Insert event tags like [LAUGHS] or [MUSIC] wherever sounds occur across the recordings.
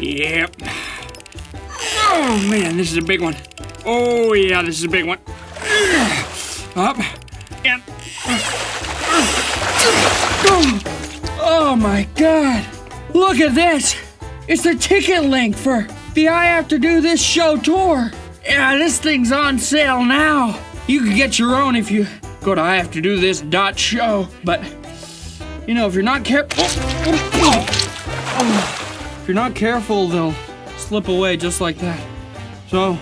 Yep. Oh man, this is a big one. Oh yeah, this is a big one. Up and. Oh my god! Look at this! It's the ticket link for the I Have to Do This Show tour. Yeah, this thing's on sale now. You can get your own if you go to I Have to Do This dot show. But you know, if you're not careful, if oh, oh, oh. You're not careful, they'll slip away just like that. So,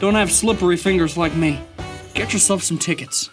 don't have slippery fingers like me. Get yourself some tickets.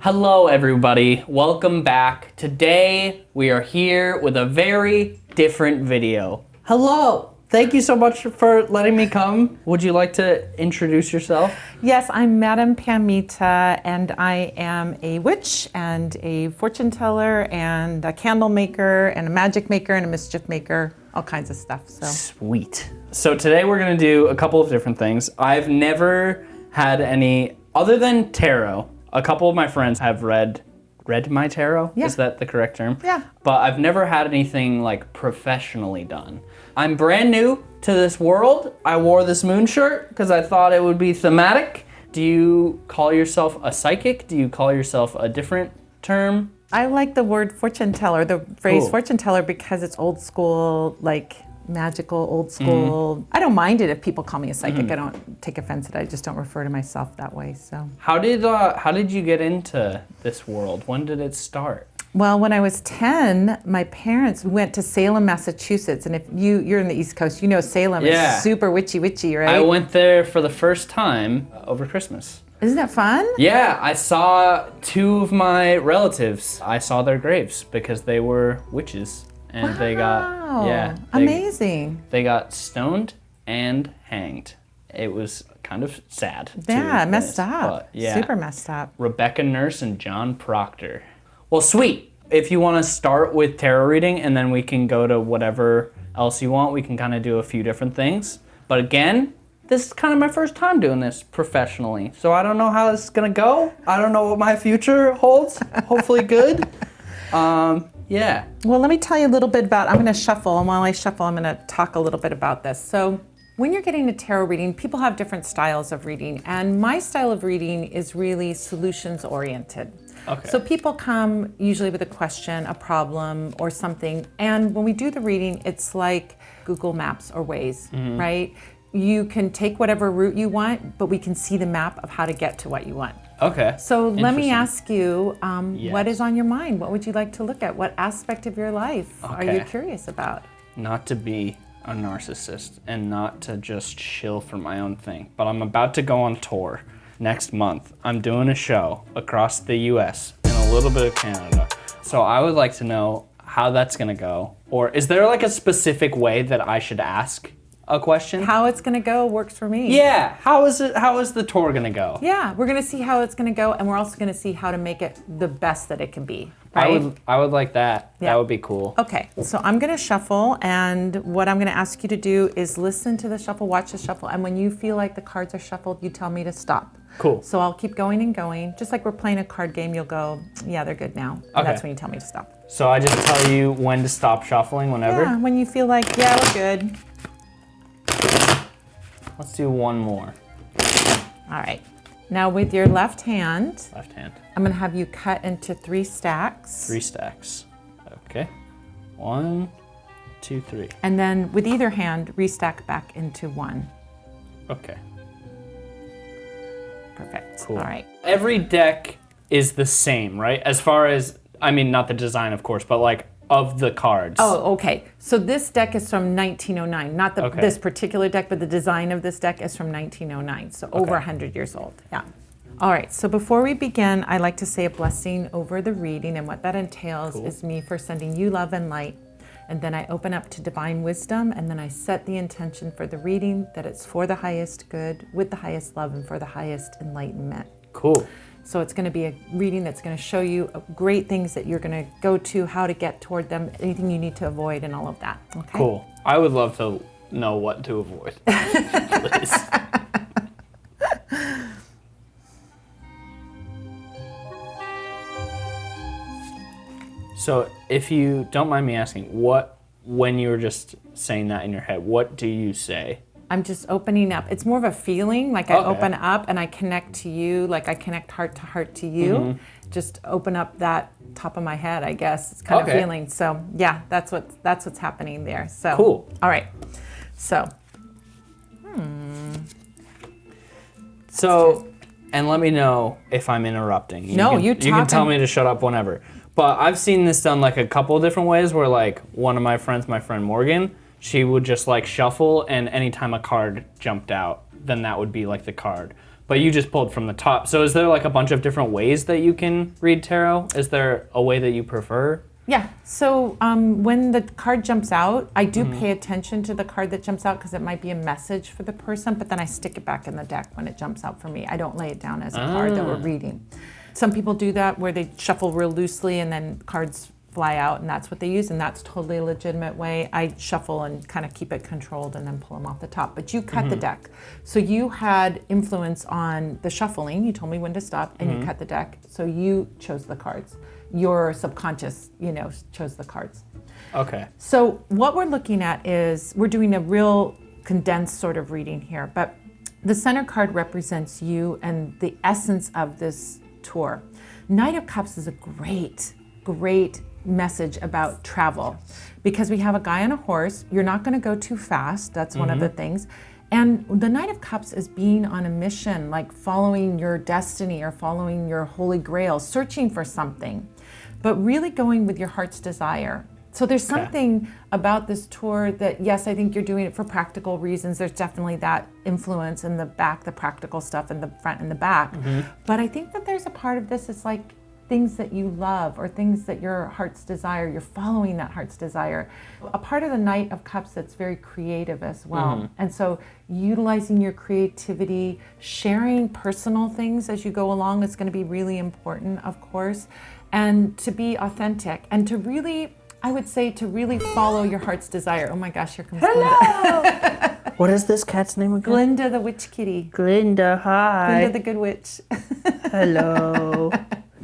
Hello, everybody. Welcome back. Today, we are here with a very different video. Hello. Thank you so much for letting me come. Would you like to introduce yourself? Yes, I'm Madame Pamita, and I am a witch and a fortune teller and a candle maker and a magic maker and a mischief maker, all kinds of stuff. So Sweet. So today we're gonna do a couple of different things. I've never had any, other than tarot, a couple of my friends have read read my tarot. Yeah. Is that the correct term? Yeah. But I've never had anything like professionally done. I'm brand new to this world. I wore this moon shirt because I thought it would be thematic. Do you call yourself a psychic? Do you call yourself a different term? I like the word fortune teller, the phrase Cool. fortune teller, because it's old school, like magical, old school. I don't mind it if people call me a psychic. I don't take offense at it. I just don't refer to myself that way. So, How did uh, how did you get into this world? When did it start? Well, when I was 10, my parents went to Salem, Massachusetts. And if you, you're in the East Coast, you know Salem Yeah. is super witchy witchy, right? I went there for the first time over Christmas. Isn't that fun? Yeah, I saw two of my relatives. I saw their graves because they were witches and they got Wow. yeah, they, Amazing. They got stoned and hanged. It was kind of sad. Yeah, messed up. yeah. Super messed up. Rebecca Nurse and John Proctor. Well, sweet. If you want to start with tarot reading and then we can go to whatever else you want, we can kind of do a few different things. But again, this is kind of my first time doing this professionally. So I don't know how this is going to go. I don't know what my future holds. Hopefully good. [LAUGHS] Um, yeah. Well, let me tell you a little bit about. I'm going to shuffle, and while I shuffle, I'm going to talk a little bit about this. So, when you're getting a tarot reading, people have different styles of reading, and my style of reading is really solutions oriented. Okay. So people come usually with a question, a problem, or something, and when we do the reading, it's like Google Maps or Waze, Mm-hmm. right? You can take whatever route you want, but we can see the map of how to get to what you want. Okay. So let me ask you, um, Yes. is on your mind? What would you like to look at? What aspect of your life are you curious about? not to be a narcissist and not to just chill for my own thing, but I'm about to go on tour next month. I'm doing a show across the US and a little bit of Canada. So I would like to know how that's gonna go. Or is there like a specific way that I should ask a question? How it's going to go works for me. yeah, how is it how is the tour gonna go? Yeah, we're going to see how it's going to go, and we're also going to see how to make it the best that it can be. I would I would like that. Yeah. That would be cool. Okay, so I'm going to shuffle, and what I'm going to ask you to do is listen to the shuffle, watch the shuffle, and when you feel like the cards are shuffled, you tell me to stop. Cool. So I'll keep going and going. Just like we're playing a card game, you'll go, yeah, they're good now. And Okay. that's when you tell me to stop. So I just tell you when to stop shuffling whenever. Yeah, when you feel like, yeah, we're good. Let's do one more. All right. Now with your left hand, Left hand. I'm gonna have you cut into three stacks. Three stacks. Okay. One, two, three. And then with either hand, restack back into one. Okay. Perfect. Cool. All right. Every deck is the same, right? As far as, I mean, not the design, of course, but like of the cards. Oh, okay. So this deck is from 1909. Not the, Okay. this particular deck, but the design of this deck is from 1909. So over 100 years old. Yeah. All right. So before we begin, I like to say a blessing over the reading. And what that entails is me first sending you love and light. And then I open up to divine wisdom. And then I set the intention for the reading that it's for the highest good, with the highest love, and for the highest enlightenment. Cool. So it's going to be a reading that's going to show you uh, great things that you're going to go to, how to get toward them, anything you need to avoid, and all of that. Okay. Cool. I would love to know what to avoid. [LAUGHS] Please. So if you don't mind me asking, what when you were just saying that in your head, what do you say? I'm just opening up. It's more of a feeling, like I Okay. open up and I connect to you, like I connect heart to heart to you. Mm-hmm. Just open up that top of my head, I guess. It's kind Okay. of feeling. So yeah, that's what that's what's happening there. So Cool. All right. So So, and let me know if I'm interrupting. You No, can, you You can tell me to shut up whenever. But I've seen this done like a couple of different ways. Where like one of my friends, my friend Morgan, she would just like shuffle, and anytime a card jumped out, then that would be like the card. But you just pulled from the top. So is there like a bunch of different ways that you can read tarot? Is there a way that you prefer? yeah. So um, when the card jumps out, I do Mm-hmm. pay attention to the card that jumps out because it might be a message for the person. But then I stick it back in the deck when it jumps out for me. I don't lay it down as a card that we're Ah. reading. Some people do that where they shuffle real loosely and then cards fly out and that's what they use and that's totally a legitimate way. I shuffle and kind of keep it controlled and then pull them off the top. But you cut Mm-hmm. the deck. So you had influence on the shuffling. You told me when to stop and Mm-hmm. you cut the deck. So you chose the cards. Your subconscious, you know, chose the cards. Okay. So what we're looking at is we're doing a real condensed sort of reading here, but the center card represents you and the essence of this tour. Knight of Cups is a great, great message about travel because we have a guy on a horse. You're not going to go too fast. That's one of the mm-hmm. things. And the Knight of Cups is being on a mission, like following your destiny or following your holy grail, searching for something, but really going with your heart's desire. So there's something about this tour that, yes, I think you're doing it for practical reasons. There's definitely that influence in the back, the practical stuff in the front and the back. Mm-hmm. But I think that there's a part of this is like things that you love or things that your heart's desire, you're following that heart's desire. A part of the Knight of Cups that's very creative as well. Mm-hmm. And so utilizing your creativity, sharing personal things as you go along is going to be really important, of course, and to be authentic and to really. I would say to really follow your heart's desire. Oh my gosh, here comes Glinda. [LAUGHS] What is this cat's name again? Glinda the witch kitty. Glinda, hi. Glinda the good witch. [LAUGHS] Hello.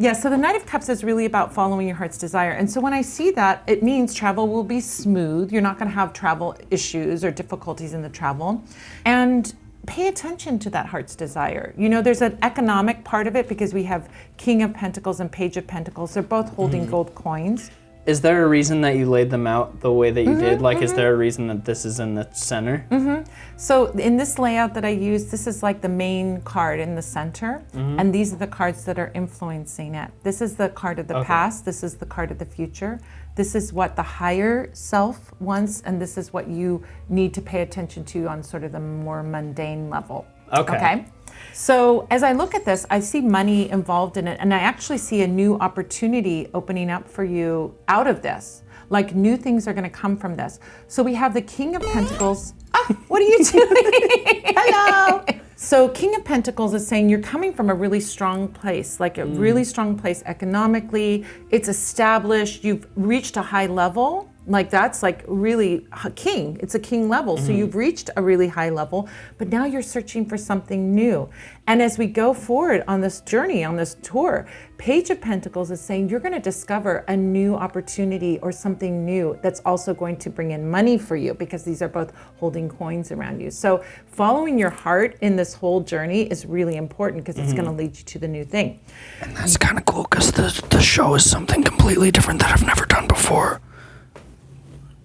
Yeah, so the Knight of Cups is really about following your heart's desire. And so when I see that, it means travel will be smooth. You're not going to have travel issues or difficulties in the travel. And pay attention to that heart's desire. You know, there's an economic part of it because we have King of Pentacles and Page of Pentacles. They're both holding mm-hmm. gold coins. Is there a reason that you laid them out the way that you Mm-hmm, did? Like, is mm-hmm. there a reason that this is in the center? Mm-hmm. So in this layout that I use, this is like the main card in the center, mm-hmm. and these are the cards that are influencing it. This is the card of the Okay. past, this is the card of the future. This is what the higher self wants, and this is what you need to pay attention to on sort of the more mundane level. Okay. Okay. So as I look at this, I see money involved in it, and I actually see a new opportunity opening up for you out of this. Like new things are going to come from this. So we have the King of Pentacles. [GASPS] Ah, what are you doing? [LAUGHS] Hello. So King of Pentacles is saying you're coming from a really strong place, like a really strong place economically. It's established. You've reached a high level. Like that's like really a king. It's a king level. So mm-hmm. you've reached a really high level, but now you're searching for something new. And as we go forward on this journey, on this tour, Page of Pentacles is saying you're going to discover a new opportunity or something new that's also going to bring in money for you because these are both holding coins around you. So following your heart in this whole journey is really important because it's going to mm-hmm. lead you to the new thing. And that's kind of cool because the, the show is something completely different that I've never done before.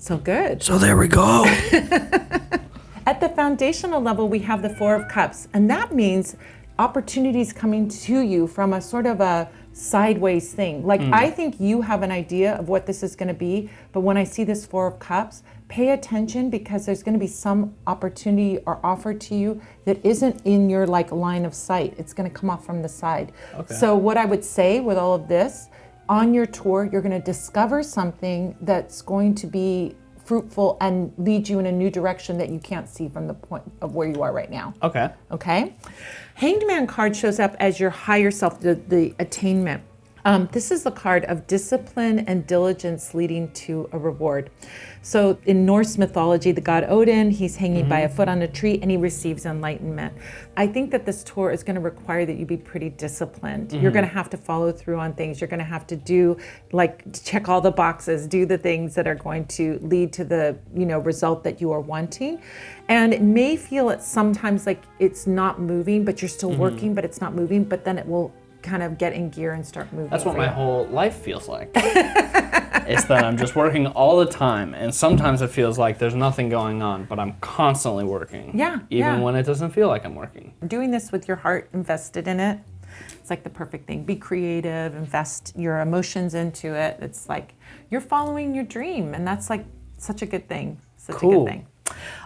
So good. So there we go. [LAUGHS] At the foundational level, we have the Four of Cups, and that means opportunities coming to you from a sort of a sideways thing. Like, mm. I think you have an idea of what this is going to be, but when I see this Four of Cups, pay attention because there's going to be some opportunity or offer to you that isn't in your like line of sight. It's going to come off from the side. Okay. So, what I would say with all of this, on your tour, you're going to discover something that's going to be fruitful and lead you in a new direction that you can't see from the point of where you are right now. Okay. Okay? Hanged Man card shows up as your higher self, the, the attainment. Um, this is the card of discipline and diligence leading to a reward. So in Norse mythology, the god Odin, he's hanging by a mm-hmm. foot on a tree and he receives enlightenment. I think that this tour is going to require that you be pretty disciplined. You're mm-hmm. going to have to follow through on things. You're going to have to do like check all the boxes, do the things that are going to lead to the, you know, result that you are wanting. And it may feel at sometimes like it's not moving, but you're still mm-hmm. working, but it's not moving, but then it will kind of get in gear and start moving. That's what my whole life feels like. [LAUGHS] it's that I'm just working all the time, and sometimes it feels like there's nothing going on, but I'm constantly working. Yeah, Even yeah. when it doesn't feel like I'm working. doing this with your heart invested in it it's like the perfect thing be creative invest your emotions into it it's like you're following your dream and that's like such a good thing such a good thing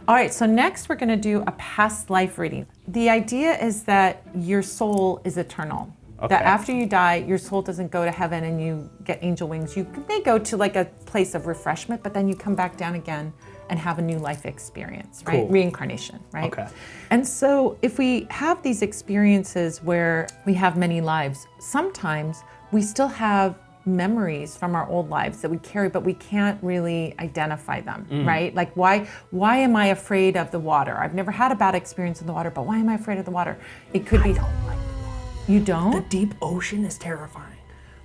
all right so next we're going to do a past life reading the idea is that your soul is eternal that after you die your soul doesn't go to heaven and you get angel wings. You may go to like a place of refreshment but then you come back down again and have a new life experience right? Cool. reincarnation right? Okay. and so, if we have these experiences where we have many lives, sometimes we still have memories from our old lives that we carry but we can't really identify them mm-hmm. right? Like why why am i afraid of the water? I've never had a bad experience in the water but why am i afraid of the water? It could be you don't The deep ocean is terrifying.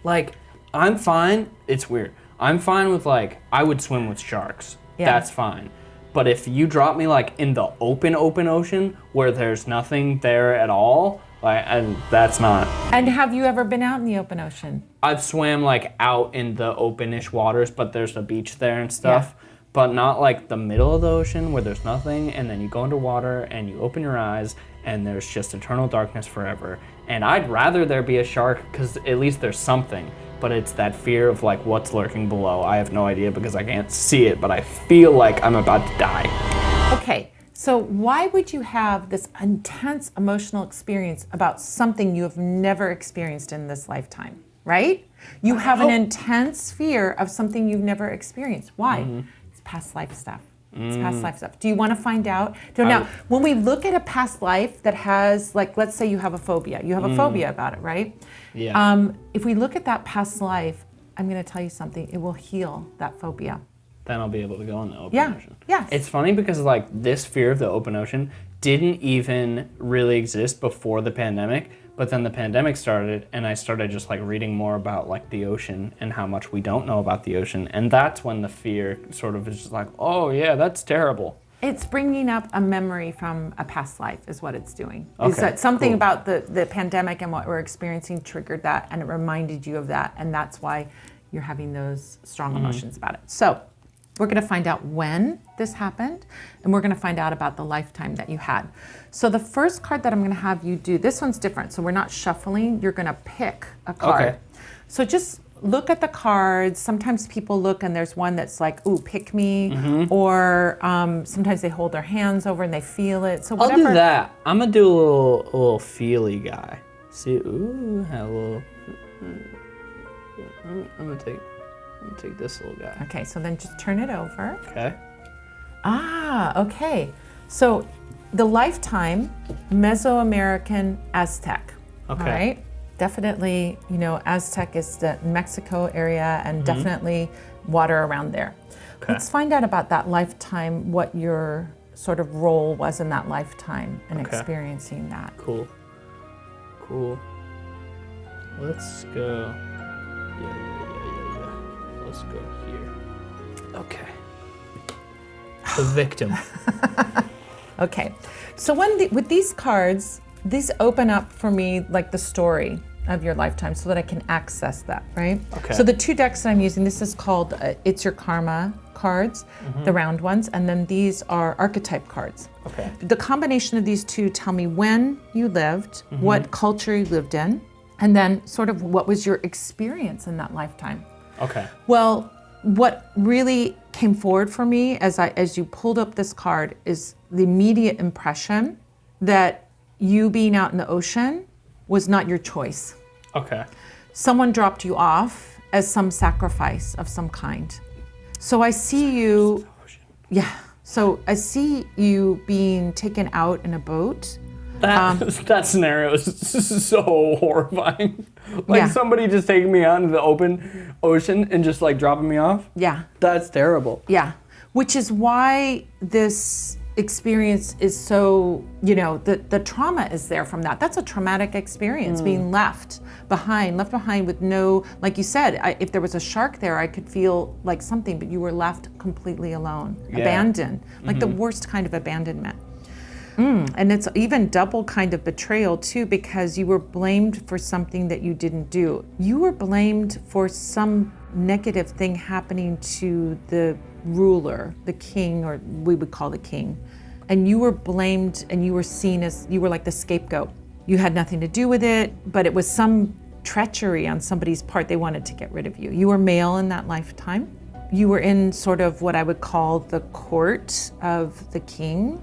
Like, I'm fine. It's weird. I'm fine with like I would swim with sharks. Yeah. That's fine. But if you drop me like in the open open ocean where there's nothing there at all, like and that's not. and have you ever been out in the open ocean I've swam like out in the openish waters, but there's a beach there and stuff. Yeah. But not like the middle of the ocean where there's nothing, and then you go into water and you open your eyes and there's just eternal darkness forever. And I'd rather there be a shark because at least there's something. But it's that fear of like what's lurking below. I have no idea because I can't see it, but I feel like I'm about to die. Okay, so why would you have this intense emotional experience about something you have never experienced in this lifetime, right? You have an intense fear of something you've never experienced. Why? Mm-hmm. It's past life stuff. It's past life stuff. Do you want to find out? So now, when we look at a past life that has, like, let's say you have a phobia, you have a phobia about it, right? Yeah. Um, if we look at that past life, I'm going to tell you something. It will heal that phobia. then I'll be able to go in the open Yeah, ocean. yes. It's funny because like this fear of the open ocean didn't even really exist before the pandemic, but then the pandemic started and I started just like reading more about like the ocean and how much we don't know about the ocean and that's when the fear sort of is just like, "Oh yeah, that's terrible." It's bringing up a memory from a past life, is what it's doing. is Okay, that something cool. about the, the pandemic and what we're experiencing triggered that, and it reminded you of that, and that's why you're having those strong Mm-hmm. emotions about it. So, we're going to find out when this happened, and we're going to find out about the lifetime that you had. So, the first card that I'm going to have you do, this one's different. So, we're not shuffling, you're going to pick a card. Okay. So, just look at the cards. Sometimes people look and there's one that's like, ooh, pick me. Mm-hmm. Or um, sometimes they hold their hands over and they feel it. So, I'll whatever. do that. I'm going to do a little a little feely guy. See, ooh, have a little I'm going to take To take this little guy. Okay, so then just turn it over. Okay? Ah, okay. So the lifetime Mesoamerican Aztec. Okay. All right. Definitely, you know, Aztec is the Mexico area and definitely water around there. Okay. Let's find out about that lifetime, what your sort of role was in that lifetime and Okay. experiencing that. Cool. Cool. Let's go. Let's go here. Okay. The victim. [LAUGHS] Okay. So when the, with these cards, these open up for me like the story of your lifetime so that I can access that, right? Okay. So the two decks that I'm using, this is called uh, It's Your Karma cards, the round ones, and then these are archetype cards. Okay. The combination of these two tell me when you lived, what culture you lived in, and then sort of what was your experience in that lifetime. Okay. Well, what really came forward for me as I as you pulled up this card is the immediate impression that you being out in the ocean was not your choice. Okay. Someone dropped you off as some sacrifice of some kind. So I see you yeah. So I see you being taken out in a boat That, um, [LAUGHS] that scenario is [LAUGHS] so horrifying. [LAUGHS] Like Yeah. somebody just taking me out into the open ocean and just like dropping me off. Yeah. That's terrible. Yeah. Which is why this experience is so, you know, the, the trauma is there from that. That's a traumatic experience, hmm. being left behind, left behind with no, like you said, I, if there was a shark there, I could feel like something, but you were left completely alone, abandoned, like the mm-hmm. worst kind of abandonment. Mm, and it's even double kind of betrayal too because you were blamed for something that you didn't do. You were blamed for some negative thing happening to the ruler, the king, or we would call the king. And you were blamed and you were seen as you were like the scapegoat. You had nothing to do with it, but it was some treachery on somebody's part. They wanted to get rid of you. You were male in that lifetime. You were in sort of what I would call the court of the king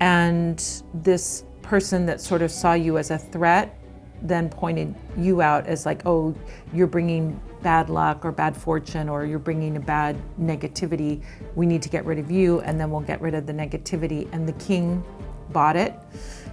and this person that sort of saw you as a threat then pointed you out as like oh you're bringing bad luck or bad fortune or you're bringing a bad negativity. We need to get rid of you and then we'll get rid of the negativity. And the king bought it.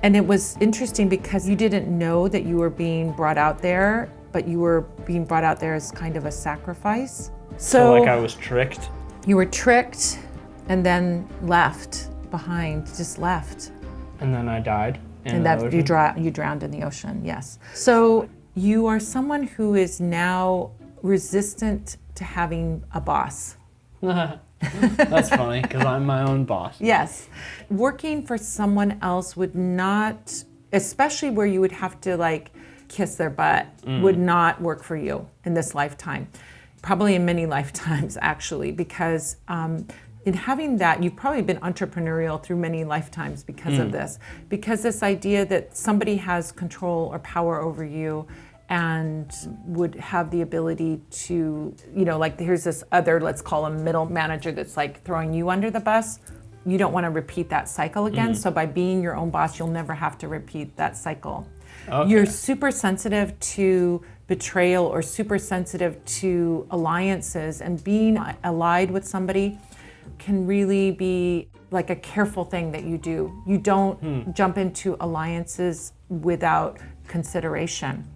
And it was interesting because you didn't know that you were being brought out there but you were being brought out there as kind of a sacrifice. So like I was tricked. you were tricked and then left behind, just left. And then I died. And that you, ocean. you drowned in the ocean, yes. So you are someone who is now resistant to having a boss. [LAUGHS] That's funny because I'm my own boss. Yes. Working for someone else would not, especially where you would have to like kiss their butt, would not work for you in this lifetime. Probably in many [LAUGHS] lifetimes, actually, because um, in having that, you've probably been entrepreneurial through many lifetimes because of mm. this. Because this idea that somebody has control or power over you and would have the ability to, you know, like here's this other, let's call him middle manager that's like throwing you under the bus. You don't want to repeat that cycle again. Mm. So by being your own boss, you'll never have to repeat that cycle. You're super sensitive to betrayal or super sensitive to alliances and being allied with somebody can really be like a careful thing that you do. You don't hmm. jump into alliances without consideration.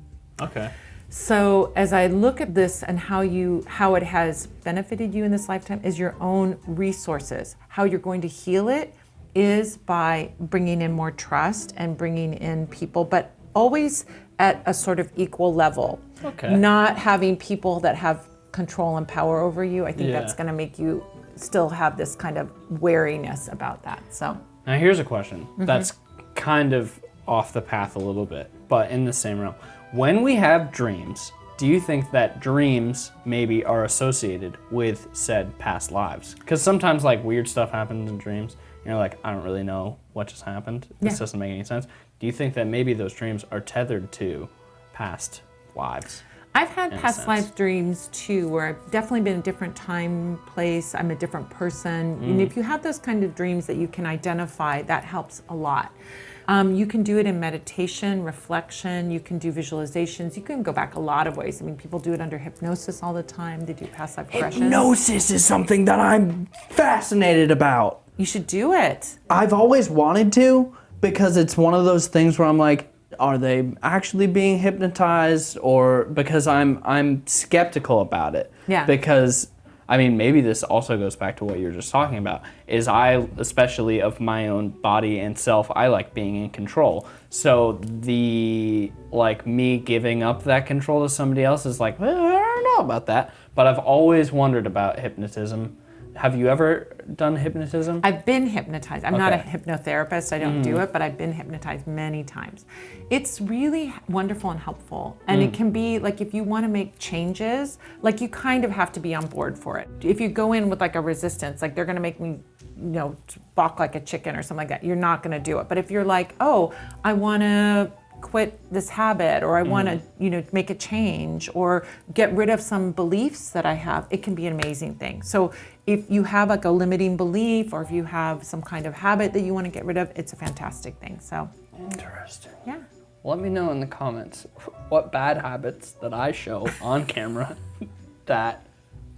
Okay. So as I look at this and how you how it has benefited you in this lifetime is your own resources. How you're going to heal it is by bringing in more trust and bringing in people but always at a sort of equal level. Okay. Not having people that have control and power over you. I think that's going to make you still have this kind of wariness about that. So Now here's a question Mm-hmm. that's kind of off the path a little bit, but in the same realm. When we have dreams, do you think that dreams maybe are associated with said past lives? Because sometimes like weird stuff happens in dreams, and you're like, I don't really know what just happened. This Yeah. doesn't make any sense. Do you think that maybe those dreams are tethered to past lives? I've had past life dreams too, where I've definitely been a different time, place. I'm a different person. Mm. And if you have those kind of dreams that you can identify, that helps a lot. Um, you can do it in meditation, reflection. You can do visualizations. You can go back a lot of ways. I mean, people do it under hypnosis all the time. They do past life regressions. Hypnosis is something that I'm fascinated about. You should do it. I've always wanted to because it's one of those things where I'm like, are they actually being hypnotized or because I'm I'm skeptical about it. Yeah. Because I mean maybe this also goes back to what you were just talking about is I especially of my own body and self I like being in control. So the like me giving up that control to somebody else is like, well, I don't know about that, but I've always wondered about hypnotism. Have you ever done hypnotism? I've been hypnotized. I'm not a hypnotherapist. I don't do mm. it, but I've been hypnotized many times. It's really wonderful and helpful. And it mm. can be like if you want to make changes, like you kind of have to be on board for it. If you go in with like a resistance, like they're going to make me, you know, balk like a chicken or something like that, you're not going to do it. But if you're like, oh, I want to quit this habit or I want to, mm-hmm. you know, make a change or get rid of some beliefs that I have, it can be an amazing thing. So if you have like a limiting belief or if you have some kind of habit that you want to get rid of, it's a fantastic thing. So, Interesting. yeah. Let me know in the comments what bad habits that I show on camera [LAUGHS] that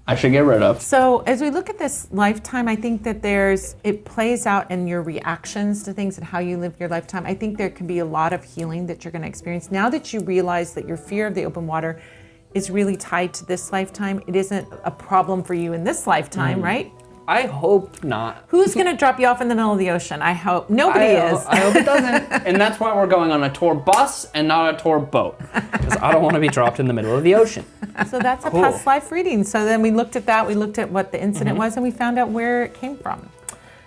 I should get rid of. So as we look at this lifetime, I think that there's it plays out in your reactions to things and how you live your lifetime. I think there can be a lot of healing that you're going to experience now that you realize that your fear of the open water is really tied to this lifetime. It isn't a problem for you in this lifetime, mm. right? I hope not. Who's going to drop you off in the middle of the ocean? I hope nobody I, is. I hope it doesn't. [LAUGHS] and that's why we're going on a tour bus and not a tour boat. Because I don't want to be dropped in the middle of the ocean. So that's a Cool. past life reading. So then we looked at that, we looked at what the incident mm-hmm. was, and we found out where it came from.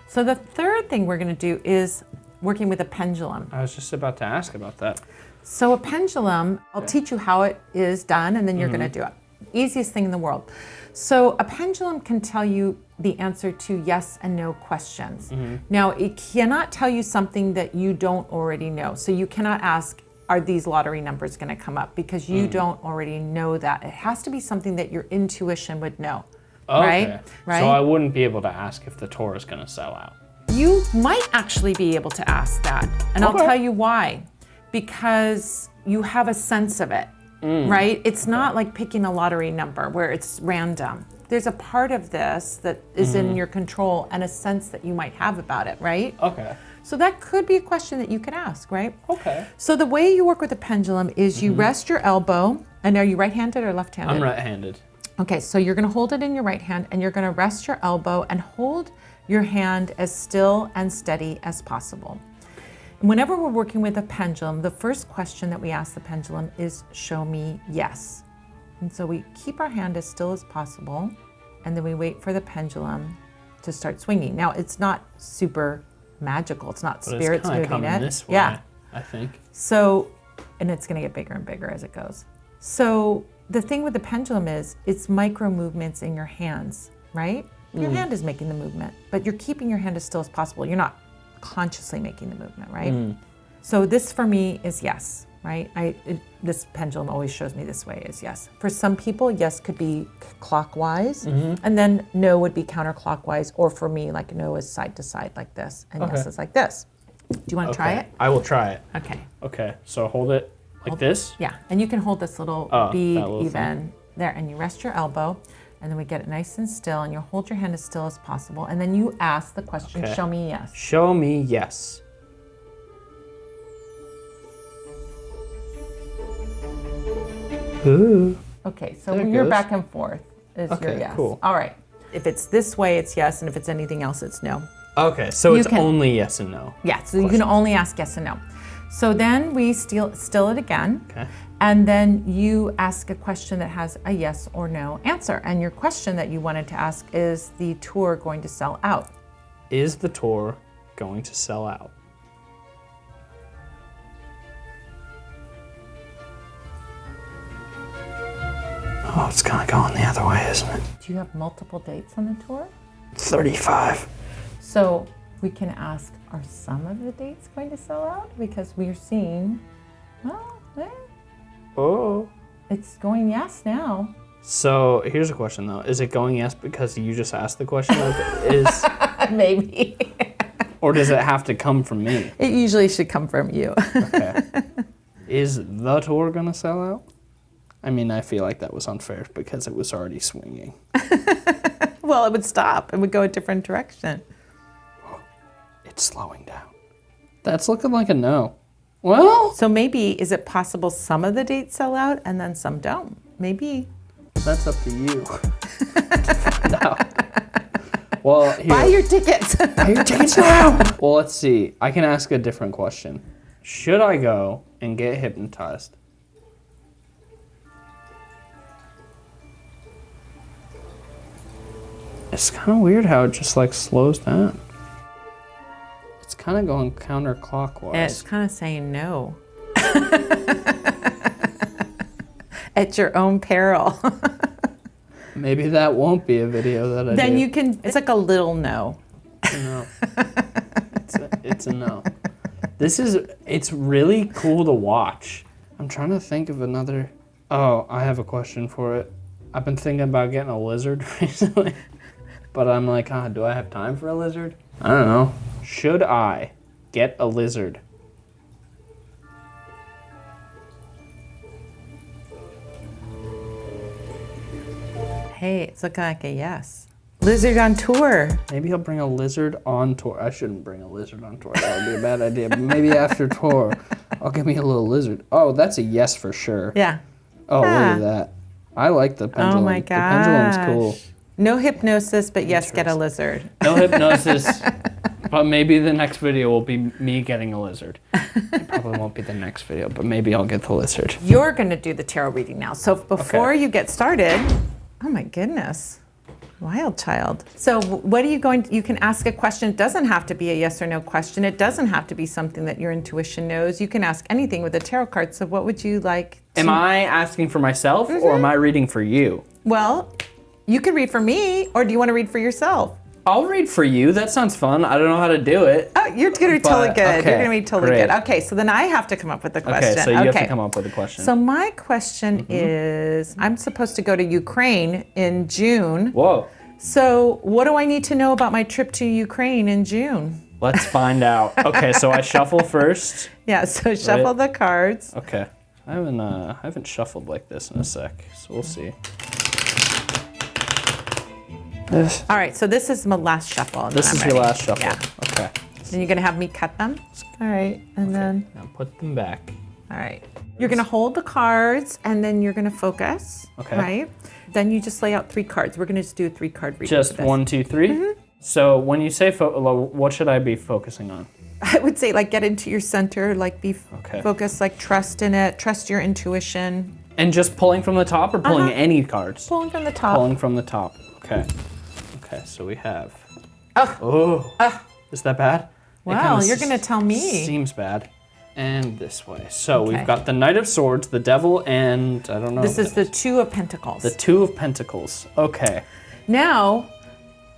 So the third thing we're going to do is working with a pendulum. I was just about to ask about that. So a pendulum, I'll teach you how it is done, and then you're going to mm-hmm. do it. Easiest thing in the world. So a pendulum can tell you the answer to yes and no questions. Mm-hmm. Now it cannot tell you something that you don't already know. So you cannot ask, are these lottery numbers going to come up? Because you mm. don't already know that. It has to be something that your intuition would know. Right? Right? So I wouldn't be able to ask if the tour is going to sell out. You might actually be able to ask that. And I'll tell you why. Because you have a sense of it, Mm. right? It's not like picking a lottery number where it's random. There's a part of this that is in mm-hmm. your control and a sense that you might have about it, right? Okay. So that could be a question that you could ask, right? Okay. So the way you work with a pendulum is you mm-hmm. rest your elbow, and are you right-handed or left-handed? I'm right handed. Okay, so you're gonna hold it in your right hand and you're gonna rest your elbow and hold your hand as still and steady as possible. Whenever we're working with a pendulum, the first question that we ask the pendulum is show me yes. And so we keep our hand as still as possible and then we wait for the pendulum to start swinging. Now, it's not super magical, it's not But spirits it's moving it. this way, Yeah. I think. So, and it's going to get bigger and bigger as it goes. So, the thing with the pendulum is it's micro movements in your hands, right? Your mm. hand is making the movement, but you're keeping your hand as still as possible. You're not consciously making the movement, right? Hmm. So, this for me is yes, right? I it, this pendulum always shows me this way is yes. For some people, yes could be clockwise, mm-hmm. and then no would be counterclockwise, or for me, like no is side to side like this, and yes is like this. Do you want to try it? I will try it. Okay. Okay. So hold it like this. Yeah, and you can hold this little Oh, bead little even there, and you rest your elbow, and then we get it nice and still, and you hold your hand as still as possible, and then you ask the question, Okay. "Show me yes." Show me yes. Ooh. Okay, so There it you're goes. back and forth is your Okay, yes. cool. All right. If it's this way, it's yes, and if it's anything else, it's no. Okay. So You it's can- only yes and no. Yeah, so you can only ask yes and no. So then we still still it again. Okay. And then you ask a question that has a yes or no answer. And your question that you wanted to ask is the tour going to sell out? Is the tour going to sell out? Oh, it's kind of going the other way, isn't it? Do you have multiple dates on the tour? 35. So we can ask, are some of the dates going to sell out? Because we're seeing, well, eh, Oh. it's going yes now. So here's a question though: Is it going yes because you just asked the question? Of [LAUGHS] is, Maybe. or does it have to come from me? it usually should come from you. Okay. [LAUGHS] is the tour gonna sell out? I mean, I feel like that was unfair because it was already swinging. [LAUGHS] well, it would stop. It would go a different direction. It's slowing down. That's looking like a no. Well, So maybe, is it possible some of the dates sell out and then some don't? Maybe. that's up to you. to find out. Well, here. Buy your tickets. Buy your [LAUGHS] tickets now. well, let's see. I can ask a different question. Should I go and get hypnotized? It's kind of weird how it just like slows down. Kind of going counterclockwise. it's kind of saying no. [LAUGHS] At your own peril. [LAUGHS] Maybe that won't be a video that I then do. you can, it's like a little no. No. [LAUGHS] it's, a, it's a no. This is, it's really cool to watch. I'm trying to think of another. Oh, I have a question for it. I've been thinking about getting a lizard recently, but I'm like, ah, do I have time for a lizard? I don't know. Should I get a lizard? Hey, it's looking like a yes. Lizard on tour. Maybe he'll bring a lizard on tour. I shouldn't bring a lizard on tour. That would be a bad idea. But maybe [LAUGHS] after tour, I'll give me a little lizard. Oh, that's a yes for sure. Yeah. Oh, look Ah. at that. I like the pendulum. Oh my The pendulum's cool. No hypnosis, but yes, get a lizard. No hypnosis. [LAUGHS] but maybe the next video will be me getting a lizard. [LAUGHS] It probably won't be the next video, but maybe I'll get the lizard. You're going to do the tarot reading now. So before you get started, oh my goodness. Wild child. So, what are you going to, you can ask a question. It doesn't have to be a yes or no question. It doesn't have to be something that your intuition knows. You can ask anything with a tarot card. So, what would you like? To, Am I asking for myself or mm-hmm. am I reading for you? well, you can read for me, or do you want to read for yourself? I'll read for you. That sounds fun. I don't know how to do it. Oh, you're going to be totally But- good. okay, you're going to be totally great. good. Okay, so then I have to come up with a question. Okay, so you have to come up with a question. So my question is, I'm supposed to go to Ukraine in June. Whoa. So what do I need to know about my trip to Ukraine in June? Let's find out. [LAUGHS] Okay, so I shuffle first. Yeah, so shuffle the cards. Okay. I haven't uh, I haven't shuffled like this in a sec, so we'll see. This, All right, so this is my last shuffle. this is I'm your ready. last shuffle. Yeah. Okay. Then you're gonna have me cut them. All right, and then Now put them back. all right, you're gonna hold the cards, and then you're gonna focus. Okay. Right. Then you just lay out three cards. We're gonna just do a three card reading. Just one, two, three? Mm-hmm. So when you say fo- what should I be focusing on? [LAUGHS] I would say like get into your center, like be f- Okay. focused, like trust in it, trust your intuition. And just pulling from the top or pulling Uh-huh. any cards? Pulling from the top. Pulling from the top. Okay. Okay, so we have. Oh. Oh. Is that bad? Wow, you're gonna tell me. Seems bad. And this way. So Okay. we've got the Knight of Swords, the Devil, and I don't know. This is the Two of Pentacles. the Two of Pentacles. Okay. now,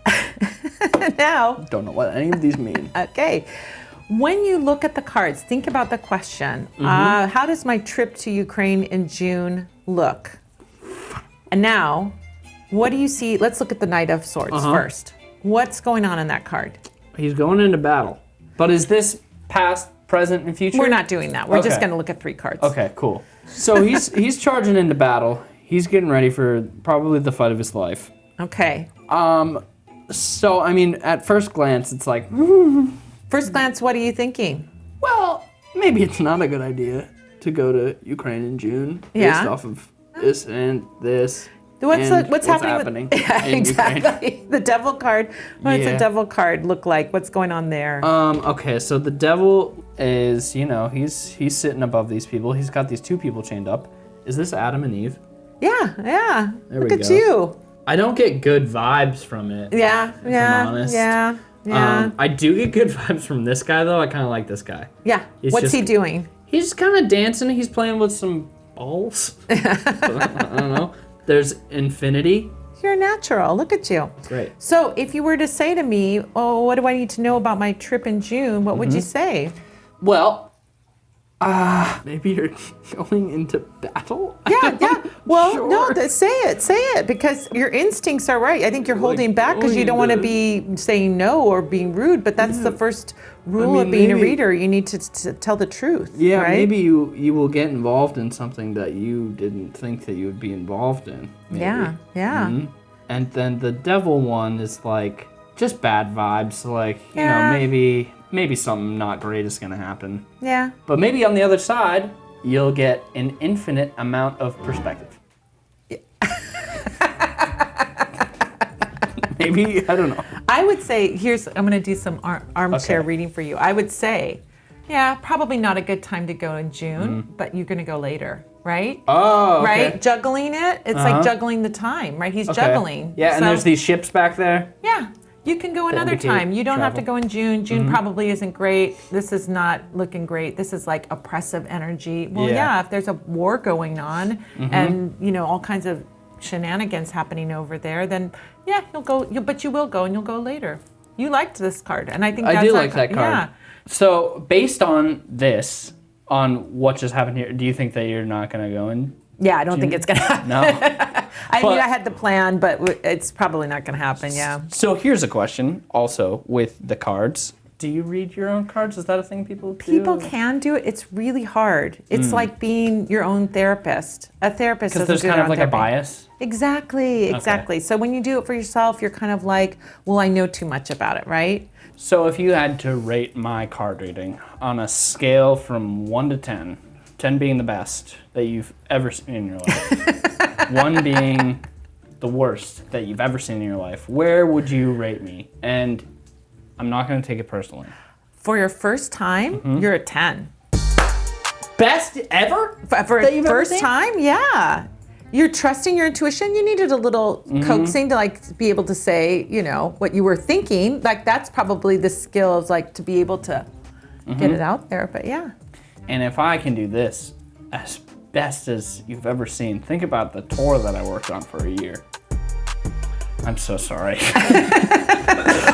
[LAUGHS] now, Don't know what any of these mean. [LAUGHS] okay. When you look at the cards, think about the question Mm-hmm. uh, How does my trip to Ukraine in June look? And now, what do you see? Let's look at the Knight of Swords Uh-huh. first. What's going on in that card? He's going into battle. But is this past, present, and future? We're not doing that. We're just going to look at three cards. Okay, cool. So he's [LAUGHS] he's charging into battle. He's getting ready for probably the fight of his life. Okay. Um So I mean, at first glance, it's like, [LAUGHS] First glance, what are you thinking? well, maybe it's not a good idea to go to Ukraine in June based Yeah. off of this and this. What's, the, what's, happening? with, [LAUGHS] yeah, in Ukraine. exactly. The devil card. What's Yeah. the devil card look like? What's going on there? Um. Okay. So the devil is, you know, he's he's sitting above these people. He's got these two people chained up. Is this Adam and Eve? yeah, yeah. There look we at go. you. I don't get good vibes from it. Yeah, yeah, honest. yeah, yeah, Um, I do get good [LAUGHS] vibes from this guy though. I kind of like this guy. yeah. he's What's just- he doing? He's kind of dancing. He's playing with some balls. [LAUGHS] I don't know. There's infinity. You're natural. Look at you. Great. So, if you were to say to me, "Oh, what do I need to know about my trip in June?" What would you Mm-hmm. say? Well, uh, maybe you're [LAUGHS] going into battle. Yeah, [LAUGHS] yeah. Well, no, Sure. th- say it, say it, because your instincts are right. I think you're holding back because you don't want to be saying no or being rude. But that's the first rule mean, of being a reader. You need to, to tell the truth. Yeah, right? maybe you you will get involved in something that you didn't think that you would be involved in. maybe. Yeah, yeah. Mhm. And then the devil one is like just bad vibes. Like you Yeah. know maybe maybe something not great is gonna happen. Yeah. But maybe on the other side, you'll get an infinite amount of perspective. [LAUGHS] maybe I don't know. I would say, here's, I'm going to do some ar- armchair Okay. reading for you. I would say, yeah, probably not a good time to go in June, but you're going to go later, right? Mm. Oh, okay. Right? Juggling it. It's Uh-huh. like juggling the time, right? He's Okay. juggling. Yeah, and there's these ships back there. Yeah. You can go another time. You don't have to. Go in June. June mm-hmm. probably isn't great. This is not looking great. This is like oppressive energy. Well, Yeah. Yeah, if there's a war going on mm-hmm. and, you know, all kinds of shenanigans happening over there, then yeah, you'll go, you but you will go and you'll go later. You liked this card, and I think I do like that card. Yeah. So based on this, on what just happened here, do you think that you're not gonna go in? Yeah, I don't think it's gonna happen. No. [LAUGHS] [LAUGHS] I But- mean, I had the plan, but it's probably not gonna happen. Yeah. so here's a question, also with the cards. Do you read your own cards? Is that a thing people do? People can do it. It's really hard. It's hmm. like being your own therapist. A therapist Because there's kind of like a bias. Exactly, exactly. So when you do it for yourself, you're kind of like, well, I know too much about it, right? So if you had to rate my card reading on a scale from 1 to 10, 10 being the best that you've ever seen in your life, [LAUGHS] 1 being the worst that you've ever seen in your life, where would you rate me? And I'm not going to take it personally. For your first time, Mm-hmm. you're a 10. Best ever? For, for That you've ever first seen? time, yeah. You're trusting your intuition. You needed a little Mm-hmm. coaxing to like be able to say, you know, what you were thinking. Like that's probably the skill of like to be able to Mm-hmm. get it out there. But yeah. And if I can do this as best as you've ever seen, think about the tour that I worked on for a year. I'm so sorry. [LAUGHS]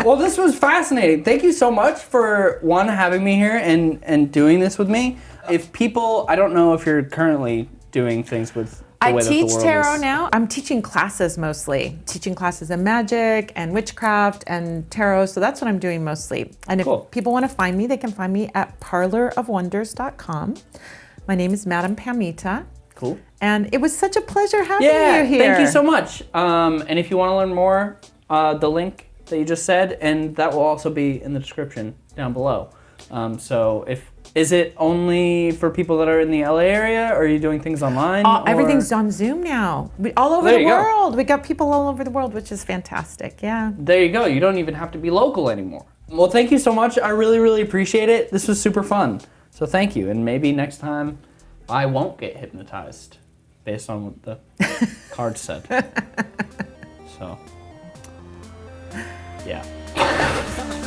well, this was fascinating. Thank you so much for one having me here and and doing this with me. If people, I don't know if you're currently doing things with I way that the teach tarot is. now. I'm teaching classes mostly, teaching classes in magic and witchcraft and tarot. So that's what I'm doing mostly. And if Cool. people want to find me, they can find me at parlourofwonders.com. My name is Madame Pamita. Cool. And it was such a pleasure having Yeah, you here. thank you so much. Um, and if you want to learn more, uh, the link that you just said, and that will also be in the description down below. Um, so if is it only for people that are in the LA area, or are you doing things online? Uh, everything's on Zoom now. We, all over There the you go. world. We got people all over the world, which is fantastic. Yeah. There you go. You don't even have to be local anymore. Well, thank you so much. I really, really appreciate it. This was super fun. So thank you. And maybe next time I won't get hypnotized based on what the [LAUGHS] card said. So, yeah. [LAUGHS]